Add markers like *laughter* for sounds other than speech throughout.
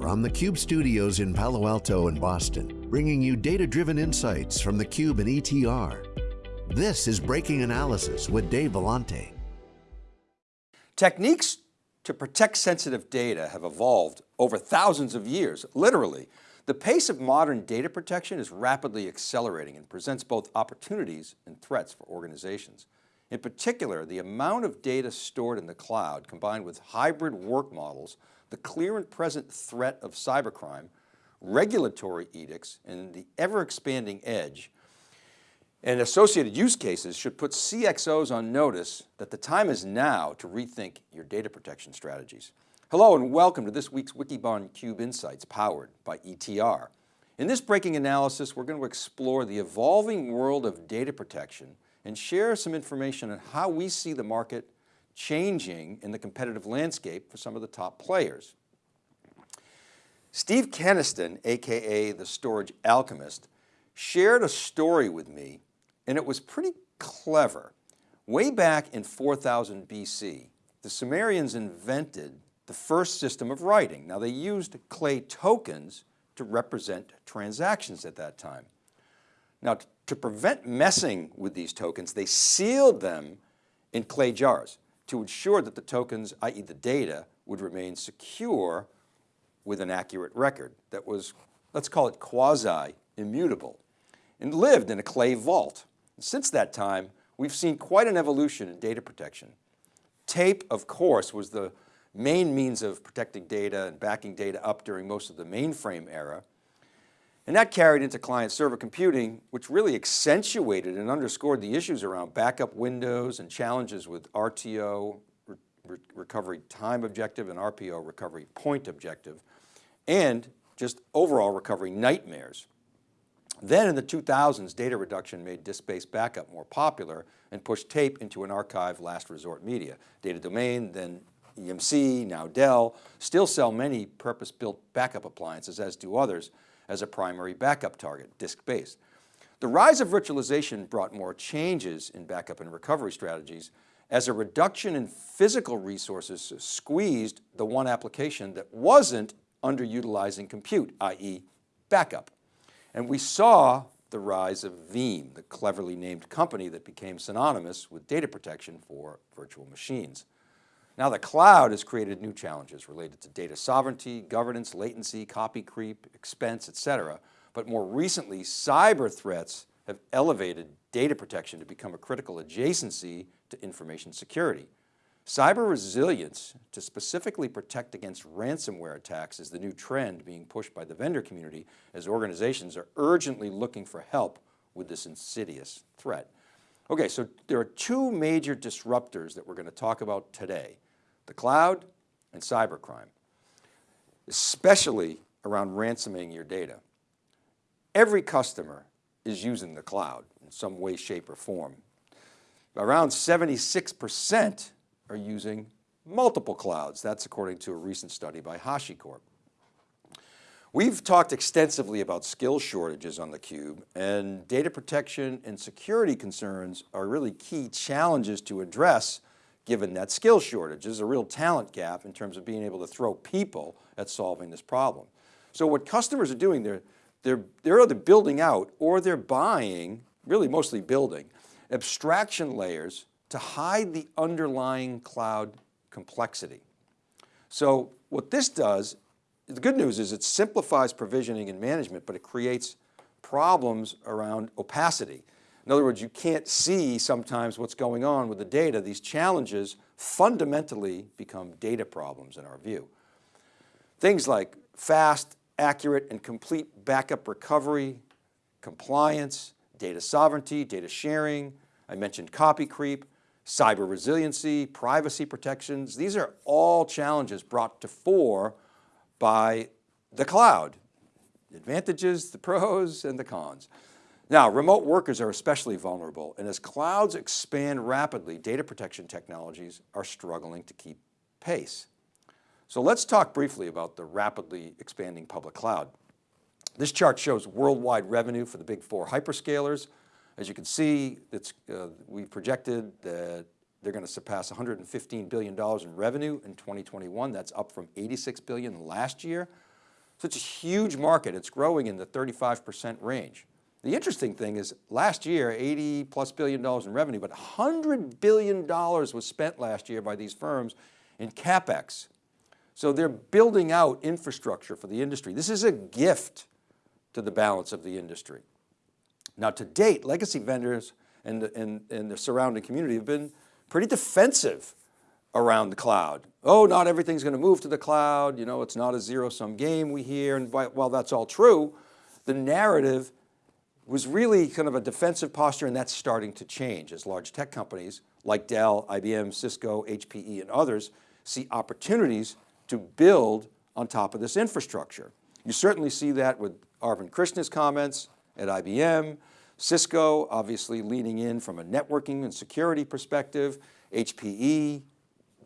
from the Cube studios in Palo Alto and Boston, bringing you data-driven insights from the Cube and ETR. This is Breaking Analysis with Dave Vellante. Techniques to protect sensitive data have evolved over thousands of years, literally. The pace of modern data protection is rapidly accelerating and presents both opportunities and threats for organizations. In particular, the amount of data stored in the cloud combined with hybrid work models, the clear and present threat of cybercrime, regulatory edicts, and the ever expanding edge and associated use cases should put CXOs on notice that the time is now to rethink your data protection strategies. Hello and welcome to this week's Wikibon Cube Insights powered by ETR. In this breaking analysis, we're going to explore the evolving world of data protection and share some information on how we see the market changing in the competitive landscape for some of the top players. Steve Kenniston, AKA the Storage Alchemist, shared a story with me and it was pretty clever. Way back in 4000 BC, the Sumerians invented the first system of writing. Now they used clay tokens to represent transactions at that time. Now to prevent messing with these tokens, they sealed them in clay jars to ensure that the tokens, i.e. the data, would remain secure with an accurate record that was, let's call it quasi-immutable and lived in a clay vault. Since that time, we've seen quite an evolution in data protection. Tape, of course, was the main means of protecting data and backing data up during most of the mainframe era. And that carried into client server computing, which really accentuated and underscored the issues around backup windows and challenges with RTO, re recovery time objective and RPO recovery point objective, and just overall recovery nightmares. Then in the 2000s, data reduction made disk-based backup more popular and pushed tape into an archive last resort media. Data Domain, then EMC, now Dell, still sell many purpose-built backup appliances, as do others, as a primary backup target, disk-based. The rise of virtualization brought more changes in backup and recovery strategies as a reduction in physical resources squeezed the one application that wasn't underutilizing compute, i.e. backup. And we saw the rise of Veeam, the cleverly named company that became synonymous with data protection for virtual machines. Now the cloud has created new challenges related to data sovereignty, governance, latency, copy creep, expense, et cetera. But more recently, cyber threats have elevated data protection to become a critical adjacency to information security. Cyber resilience to specifically protect against ransomware attacks is the new trend being pushed by the vendor community as organizations are urgently looking for help with this insidious threat. Okay, so there are two major disruptors that we're going to talk about today, the cloud and cybercrime, especially around ransoming your data. Every customer is using the cloud in some way, shape or form. Around 76% are using multiple clouds. That's according to a recent study by HashiCorp. We've talked extensively about skill shortages on theCUBE and data protection and security concerns are really key challenges to address given that skill shortage. There's a real talent gap in terms of being able to throw people at solving this problem. So what customers are doing, they're, they're, they're either building out or they're buying, really mostly building, abstraction layers to hide the underlying cloud complexity. So what this does the good news is it simplifies provisioning and management, but it creates problems around opacity. In other words, you can't see sometimes what's going on with the data. These challenges fundamentally become data problems in our view. Things like fast, accurate, and complete backup recovery, compliance, data sovereignty, data sharing. I mentioned copy creep, cyber resiliency, privacy protections. These are all challenges brought to fore by the cloud. The advantages, the pros and the cons. Now, remote workers are especially vulnerable and as clouds expand rapidly, data protection technologies are struggling to keep pace. So let's talk briefly about the rapidly expanding public cloud. This chart shows worldwide revenue for the big four hyperscalers. As you can see, it's, uh, we projected that they're going to surpass $115 billion in revenue in 2021. That's up from 86 billion last year. So it's a huge market, it's growing in the 35% range. The interesting thing is last year, 80 plus billion dollars in revenue, but 100 billion dollars was spent last year by these firms in CapEx. So they're building out infrastructure for the industry. This is a gift to the balance of the industry. Now to date, legacy vendors and, and, and the surrounding community have been pretty defensive around the cloud. Oh, not everything's going to move to the cloud. You know, it's not a zero sum game we hear. And while that's all true, the narrative was really kind of a defensive posture and that's starting to change as large tech companies like Dell, IBM, Cisco, HPE and others see opportunities to build on top of this infrastructure. You certainly see that with Arvind Krishna's comments at IBM, Cisco obviously leaning in from a networking and security perspective, HPE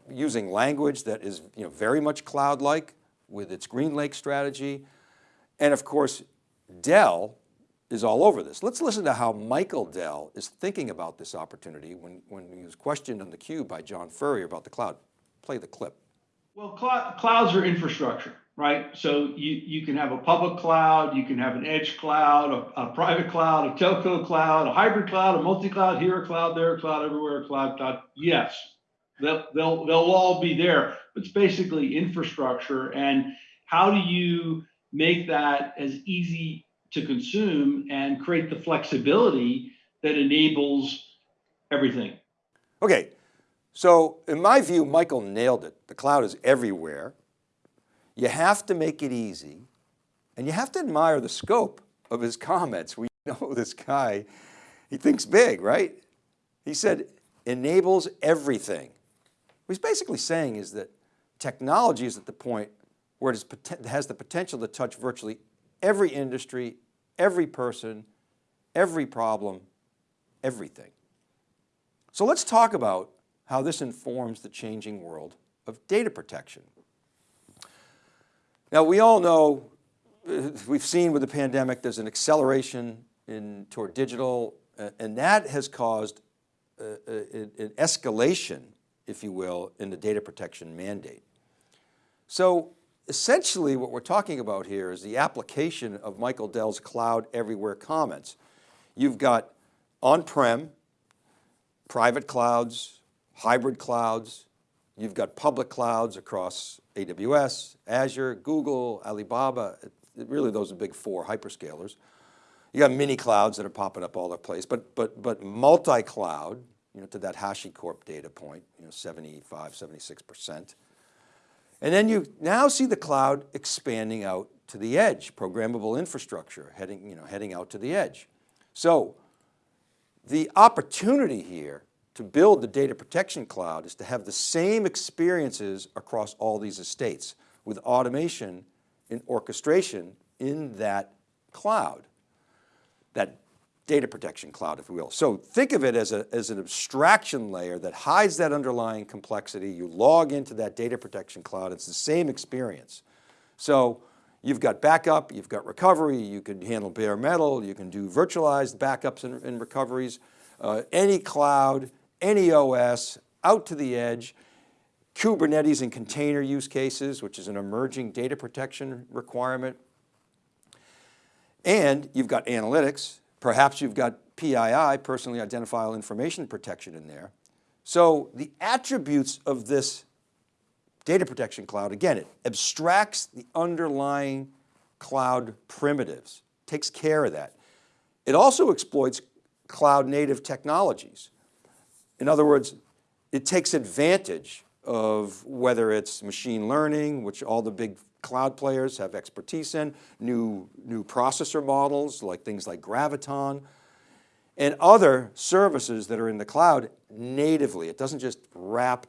using language that is you know, very much cloud-like with its GreenLake strategy. And of course, Dell is all over this. Let's listen to how Michael Dell is thinking about this opportunity when, when he was questioned on theCUBE by John Furrier about the cloud. Play the clip. Well, cl clouds are infrastructure, right? So you, you can have a public cloud, you can have an edge cloud, a, a private cloud, a telco cloud, a hybrid cloud, a multi-cloud, here a cloud, there a cloud, everywhere a cloud, cloud. Yes, they'll, they'll, they'll all be there. But it's basically infrastructure. And how do you make that as easy to consume and create the flexibility that enables everything? Okay, so in my view, Michael nailed it. The cloud is everywhere. You have to make it easy and you have to admire the scope of his comments. We *laughs* know this guy, he thinks big, right? He said, enables everything. What he's basically saying is that technology is at the point where it has the potential to touch virtually every industry, every person, every problem, everything. So let's talk about how this informs the changing world of data protection. Now we all know, uh, we've seen with the pandemic, there's an acceleration in toward digital and that has caused uh, uh, an escalation, if you will, in the data protection mandate. So essentially what we're talking about here is the application of Michael Dell's cloud everywhere comments. You've got on-prem, private clouds, hybrid clouds, you've got public clouds across AWS, Azure, Google, Alibaba, really those are big four hyperscalers. You got mini clouds that are popping up all over the place, but, but, but multi-cloud, you know, to that HashiCorp data point, you know, 75, 76%. And then you now see the cloud expanding out to the edge, programmable infrastructure heading, you know, heading out to the edge. So the opportunity here to build the data protection cloud is to have the same experiences across all these estates with automation and orchestration in that cloud, that data protection cloud, if you will. So think of it as, a, as an abstraction layer that hides that underlying complexity. You log into that data protection cloud, it's the same experience. So you've got backup, you've got recovery, you can handle bare metal, you can do virtualized backups and, and recoveries, uh, any cloud, any OS, out to the edge, Kubernetes and container use cases, which is an emerging data protection requirement. And you've got analytics, perhaps you've got PII, personally identifiable information protection in there. So the attributes of this data protection cloud, again, it abstracts the underlying cloud primitives, takes care of that. It also exploits cloud native technologies. In other words, it takes advantage of whether it's machine learning, which all the big cloud players have expertise in, new, new processor models like things like Graviton, and other services that are in the cloud natively. It doesn't just wrap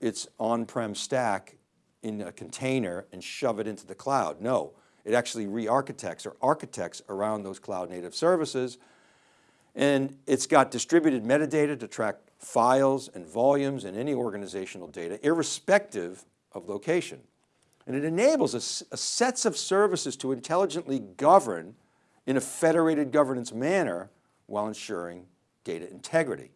its on-prem stack in a container and shove it into the cloud. No, it actually re-architects or architects around those cloud native services. And it's got distributed metadata to track files and volumes and any organizational data, irrespective of location. And it enables a, a sets of services to intelligently govern in a federated governance manner while ensuring data integrity.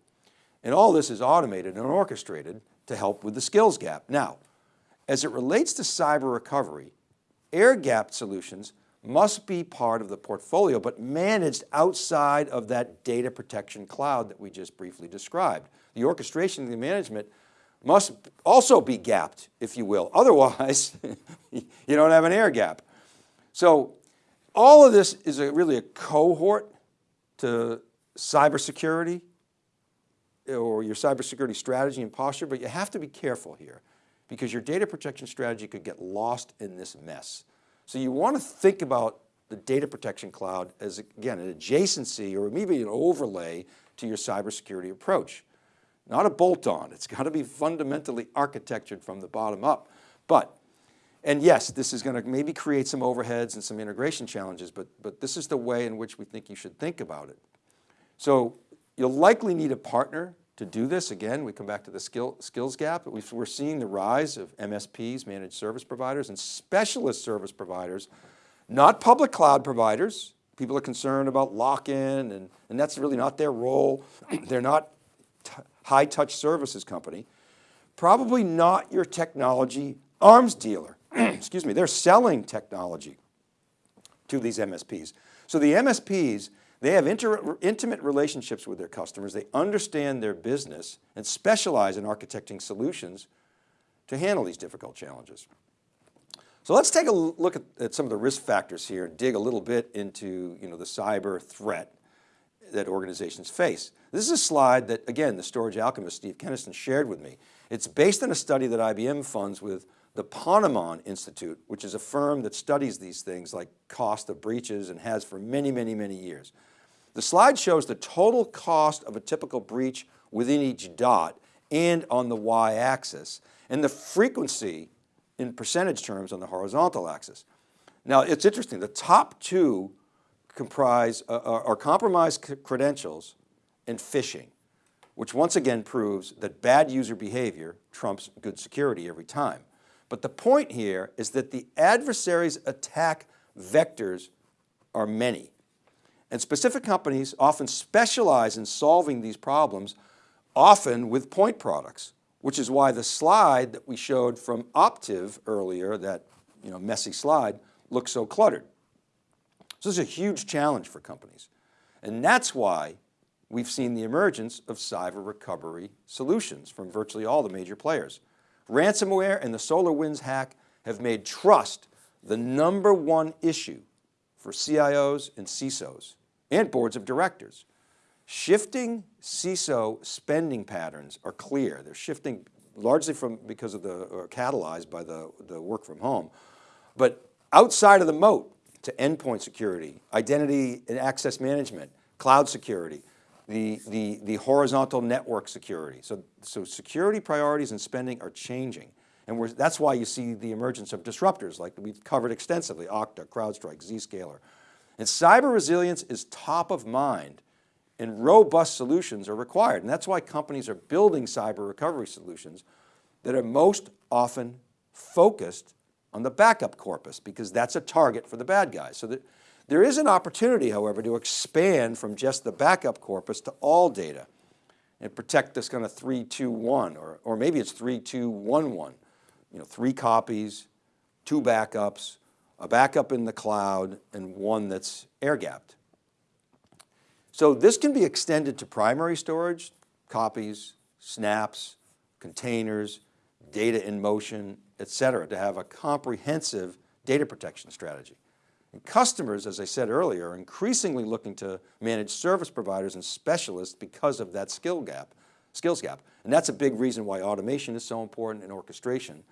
And all this is automated and orchestrated to help with the skills gap. Now, as it relates to cyber recovery, air gap solutions must be part of the portfolio, but managed outside of that data protection cloud that we just briefly described. The orchestration and the management must also be gapped, if you will. *laughs* Otherwise, you don't have an air gap. So all of this is a, really a cohort to cybersecurity or your cybersecurity strategy and posture, but you have to be careful here because your data protection strategy could get lost in this mess. So you want to think about the data protection cloud as again, an adjacency or maybe an overlay to your cybersecurity approach. Not a bolt on, it's got to be fundamentally architectured from the bottom up. But, and yes, this is going to maybe create some overheads and some integration challenges, but, but this is the way in which we think you should think about it. So you'll likely need a partner to do this. Again, we come back to the skill, skills gap. we are seeing the rise of MSPs, managed service providers, and specialist service providers, not public cloud providers. People are concerned about lock-in and, and that's really not their role. *clears throat* They're not high touch services company. Probably not your technology arms dealer. *clears throat* Excuse me, they're selling technology to these MSPs. So the MSPs they have intimate relationships with their customers. They understand their business and specialize in architecting solutions to handle these difficult challenges. So let's take a look at, at, some of the risk factors here and dig a little bit into you know, the cyber threat that organizations face. This is a slide that, again, the storage alchemist Steve Kenniston shared with me. It's based on a study that IBM funds with the Ponemon Institute, which is a firm that studies these things like cost of breaches and has for many, many, many years. The slide shows the total cost of a typical breach within each dot and on the y-axis, and the frequency in percentage terms on the horizontal axis. Now it's interesting, the top two comprise uh, uh are compromised credentials and phishing, which once again proves that bad user behavior trumps good security every time. But the point here is that the adversary's attack vectors are many. And specific companies often specialize in solving these problems, often with point products, which is why the slide that we showed from Optiv earlier, that you know, messy slide, looks so cluttered. So this is a huge challenge for companies. And that's why we've seen the emergence of cyber recovery solutions from virtually all the major players. Ransomware and the SolarWinds hack have made trust the number one issue for CIOs and CISOs and boards of directors. Shifting CISO spending patterns are clear. They're shifting largely from because of the, or catalyzed by the, the work from home, but outside of the moat to endpoint security, identity and access management, cloud security, the, the, the horizontal network security. So, so security priorities and spending are changing. And that's why you see the emergence of disruptors like we've covered extensively, Okta, CrowdStrike, Zscaler, and cyber resilience is top of mind and robust solutions are required. And that's why companies are building cyber recovery solutions that are most often focused on the backup corpus because that's a target for the bad guys. So that there is an opportunity, however, to expand from just the backup corpus to all data and protect this kind of three, two, one, or, or maybe it's three, two, one, one, you know, three copies, two backups, a backup in the cloud, and one that's air gapped. So this can be extended to primary storage, copies, snaps, containers, data in motion, et cetera, to have a comprehensive data protection strategy. And customers, as I said earlier, are increasingly looking to manage service providers and specialists because of that skill gap, skills gap. And that's a big reason why automation is so important and orchestration.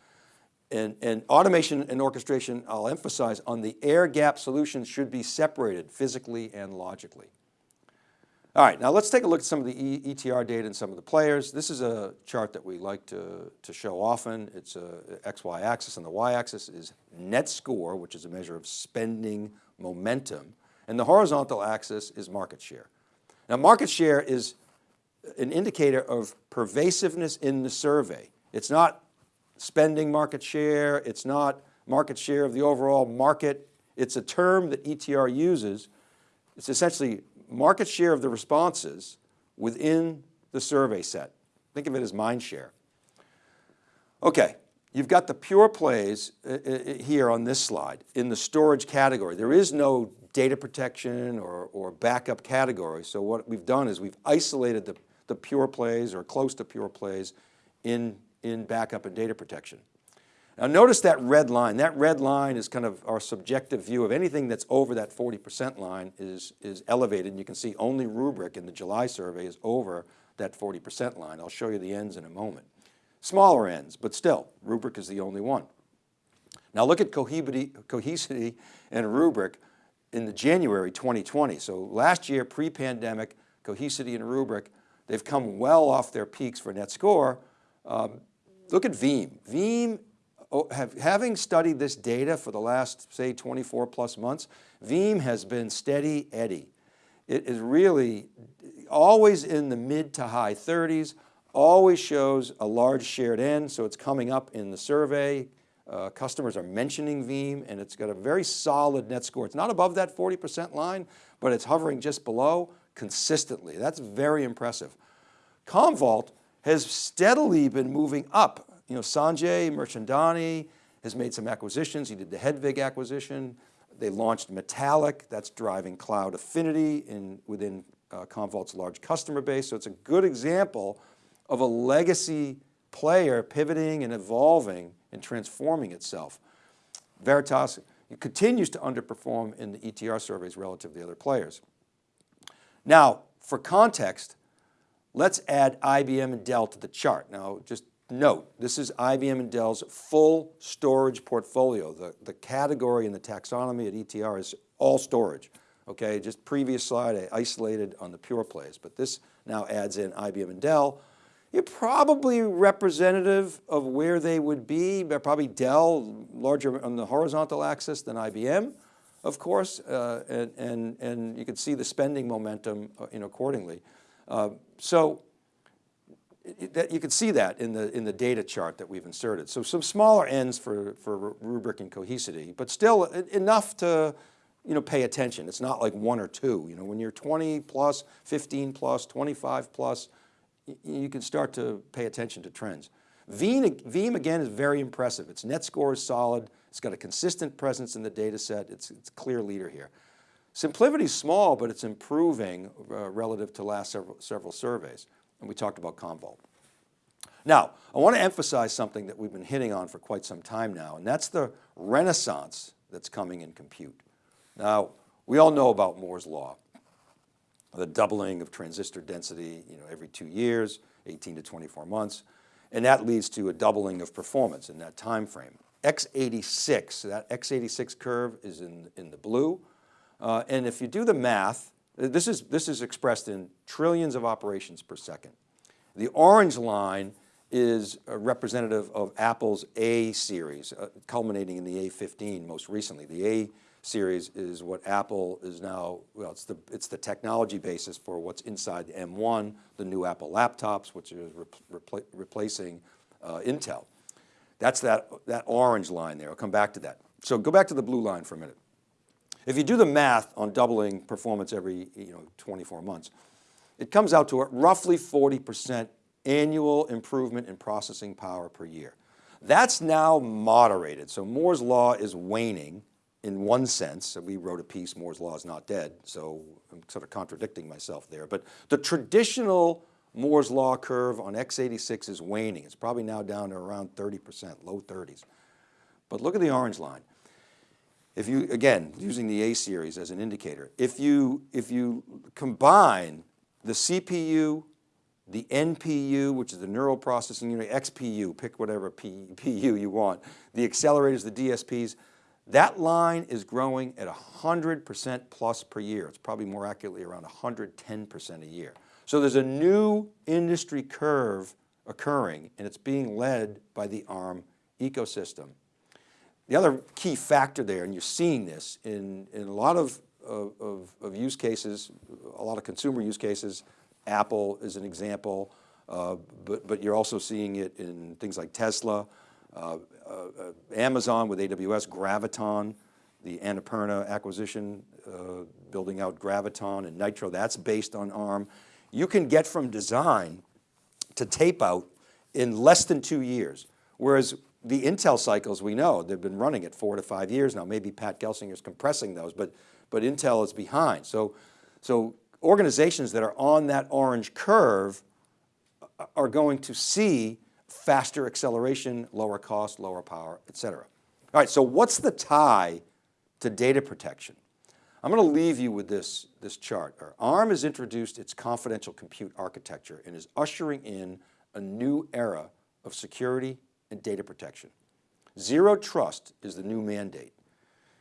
And, and, automation and orchestration, I'll emphasize on the air gap solutions should be separated physically and logically. All right, now let's take a look at some of the e ETR data and some of the players. This is a chart that we like to, to show often. It's a XY axis and the Y axis is net score, which is a measure of spending momentum. And the horizontal axis is market share. Now market share is an indicator of pervasiveness in the survey. It's not spending market share. It's not market share of the overall market. It's a term that ETR uses. It's essentially market share of the responses within the survey set. Think of it as mind share. Okay, you've got the pure plays uh, uh, here on this slide in the storage category. There is no data protection or, or backup category. So what we've done is we've isolated the, the pure plays or close to pure plays in, in backup and data protection. Now notice that red line. That red line is kind of our subjective view of anything that's over that 40% line is, is elevated. And you can see only Rubrik in the July survey is over that 40% line. I'll show you the ends in a moment. Smaller ends, but still, Rubrik is the only one. Now look at Cohesity, and Rubrik in the January 2020. So last year, pre-pandemic, Cohesity and Rubrik, they've come well off their peaks for net score. Um, look at Veeam. Veeam Oh, have, having studied this data for the last, say, 24 plus months, Veeam has been steady Eddie. It is really always in the mid to high 30s, always shows a large shared end, so it's coming up in the survey. Uh, customers are mentioning Veeam and it's got a very solid net score. It's not above that 40% line, but it's hovering just below consistently. That's very impressive. Commvault has steadily been moving up you know, Sanjay Mirchandani has made some acquisitions. He did the Hedvig acquisition. They launched Metallic, that's driving cloud affinity in, within uh, Commvault's large customer base. So it's a good example of a legacy player pivoting and evolving and transforming itself. Veritas continues to underperform in the ETR surveys relative to the other players. Now, for context, let's add IBM and Dell to the chart. Now, just Note, this is IBM and Dell's full storage portfolio. The, the category in the taxonomy at ETR is all storage. Okay, just previous slide, I isolated on the pure plays, but this now adds in IBM and Dell. You're probably representative of where they would be, probably Dell larger on the horizontal axis than IBM, of course, uh, and, and, and you can see the spending momentum uh, accordingly. Uh, so that you can see that in the, in the data chart that we've inserted. So some smaller ends for, for Rubrik and Cohesity, but still enough to you know, pay attention. It's not like one or two. You know, when you're 20 plus, 15 plus, 25 plus, you can start to pay attention to trends. Veeam, Veeam again is very impressive. Its net score is solid. It's got a consistent presence in the data set. It's, it's clear leader here. SimpliVity is small, but it's improving uh, relative to last several, several surveys and we talked about Commvault. Now, I want to emphasize something that we've been hitting on for quite some time now, and that's the renaissance that's coming in compute. Now, we all know about Moore's Law, the doubling of transistor density you know, every two years, 18 to 24 months, and that leads to a doubling of performance in that time frame. x86, that x86 curve is in, in the blue, uh, and if you do the math, this is, this is expressed in trillions of operations per second. The orange line is representative of Apple's A series, uh, culminating in the A15 most recently. The A series is what Apple is now, well, it's the, it's the technology basis for what's inside the M1, the new Apple laptops, which is repl replacing uh, Intel. That's that, that orange line there, I'll come back to that. So go back to the blue line for a minute. If you do the math on doubling performance every you know, 24 months, it comes out to a roughly 40% annual improvement in processing power per year. That's now moderated. So Moore's law is waning in one sense. We wrote a piece, Moore's law is not dead. So I'm sort of contradicting myself there. But the traditional Moore's law curve on x86 is waning. It's probably now down to around 30%, low 30s. But look at the orange line. If you, again, using the A series as an indicator, if you, if you combine the CPU, the NPU, which is the neural processing unit, XPU, pick whatever PU you want, the accelerators, the DSPs, that line is growing at 100% plus per year. It's probably more accurately around 110% a year. So there's a new industry curve occurring and it's being led by the ARM ecosystem. The other key factor there, and you're seeing this in, in a lot of, of, of use cases, a lot of consumer use cases, Apple is an example, uh, but, but you're also seeing it in things like Tesla, uh, uh, Amazon with AWS, Graviton, the Annapurna acquisition, uh, building out Graviton and Nitro, that's based on ARM. You can get from design to tape out in less than two years. Whereas the Intel cycles we know, they've been running at four to five years now. Maybe Pat Gelsinger's compressing those, but, but Intel is behind. So, so organizations that are on that orange curve uh, are going to see faster acceleration, lower cost, lower power, et cetera. All right, so what's the tie to data protection? I'm going to leave you with this, this chart. ARM has introduced its confidential compute architecture and is ushering in a new era of security and data protection. Zero trust is the new mandate.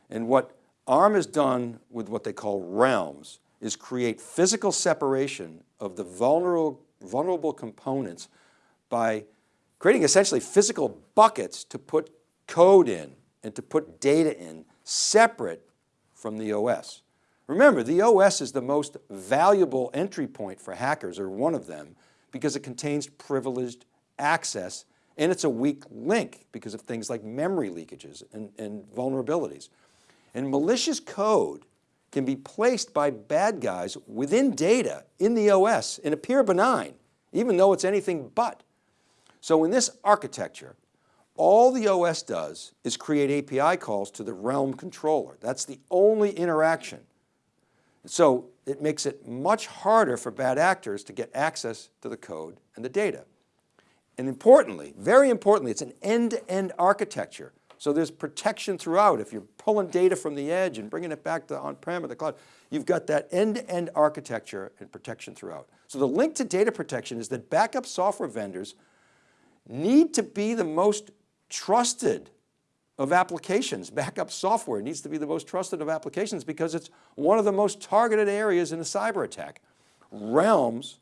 And what ARM has done with what they call realms is create physical separation of the vulnerable, vulnerable components by creating essentially physical buckets to put code in and to put data in separate from the OS. Remember, the OS is the most valuable entry point for hackers, or one of them, because it contains privileged access and it's a weak link because of things like memory leakages and, and vulnerabilities. And malicious code can be placed by bad guys within data in the OS and appear benign, even though it's anything but. So in this architecture, all the OS does is create API calls to the realm controller. That's the only interaction. So it makes it much harder for bad actors to get access to the code and the data. And importantly, very importantly, it's an end-to-end -end architecture. So there's protection throughout. If you're pulling data from the edge and bringing it back to on-prem or the cloud, you've got that end-to-end -end architecture and protection throughout. So the link to data protection is that backup software vendors need to be the most trusted of applications. Backup software needs to be the most trusted of applications because it's one of the most targeted areas in a cyber attack. Realms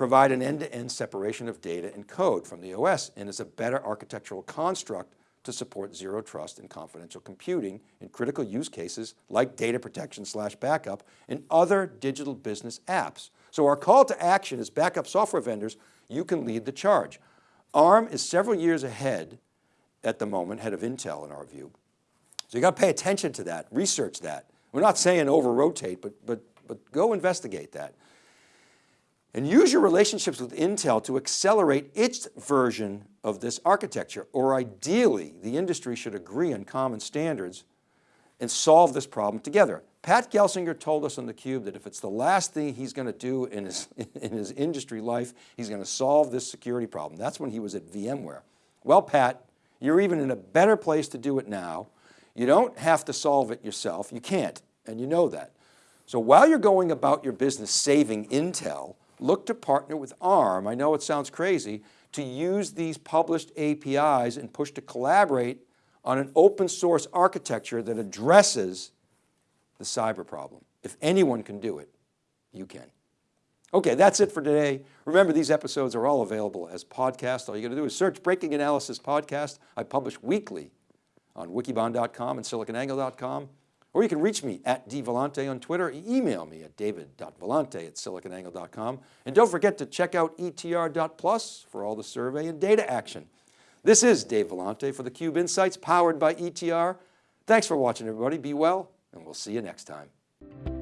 provide an end-to-end -end separation of data and code from the OS and is a better architectural construct to support zero trust and confidential computing in critical use cases like data protection slash backup and other digital business apps. So our call to action is backup software vendors, you can lead the charge. ARM is several years ahead at the moment, head of Intel in our view. So you got to pay attention to that, research that. We're not saying over rotate, but, but, but go investigate that. And use your relationships with Intel to accelerate its version of this architecture, or ideally, the industry should agree on common standards and solve this problem together. Pat Gelsinger told us on theCUBE that if it's the last thing he's going to do in his, *laughs* in his industry life, he's going to solve this security problem. That's when he was at VMware. Well, Pat, you're even in a better place to do it now. You don't have to solve it yourself. You can't, and you know that. So while you're going about your business saving Intel, look to partner with ARM, I know it sounds crazy, to use these published APIs and push to collaborate on an open source architecture that addresses the cyber problem. If anyone can do it, you can. Okay, that's it for today. Remember, these episodes are all available as podcasts. All you got to do is search Breaking Analysis Podcast. I publish weekly on wikibon.com and siliconangle.com. Or you can reach me at dvellante on Twitter. Email me at david.vellante at siliconangle.com. And don't forget to check out etr.plus for all the survey and data action. This is Dave Vellante for theCUBE Insights powered by ETR. Thanks for watching everybody. Be well and we'll see you next time.